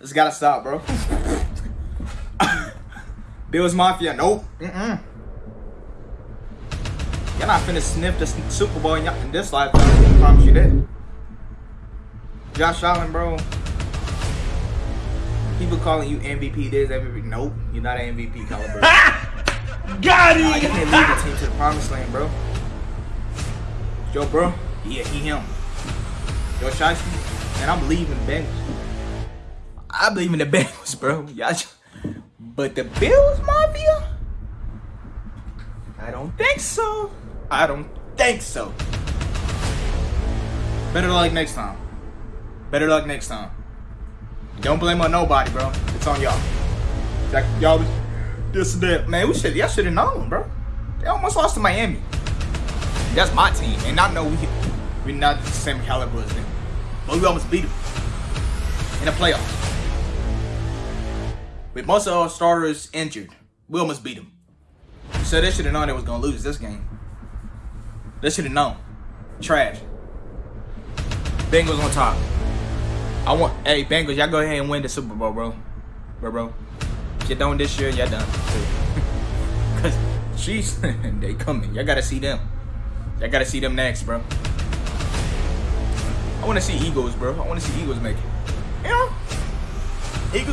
This gotta stop, bro. Bills Mafia, nope. Mm-mm. Y'all not finna sniff the Super Bowl in, in this lifetime. I promise you that. Josh Allen, bro. People calling you MVP this, MVP. Nope, you're not an MVP caliber. Got Nah, you can't lead the team to the promised land, bro. Yo, bro. Yeah, he him. Yo, Shiesty. And I believe in the Bengals. I believe in the Bengals, bro. Y'all, but the Bills Mafia? I don't think so. I don't think so. Better luck next time. Better luck next time. Don't blame on nobody, bro. It's on y'all. Y'all was this and that. Man, we should y'all should have known, bro. They almost lost to Miami. That's my team, and I know we we're not the same caliber as them, but we almost beat them in the playoffs. With most of our starters injured, we almost beat them. So they should have known they was gonna lose this game. They should have known. Trash. Bengals on top. I want, hey Bengals, y'all go ahead and win the Super Bowl, bro, bro, bro. If you don't this year, y'all done. Cause she's they coming. Y'all gotta see them. Y'all gotta see them next, bro. I wanna see Eagles, bro. I wanna see Eagles make it. Know? Eagles.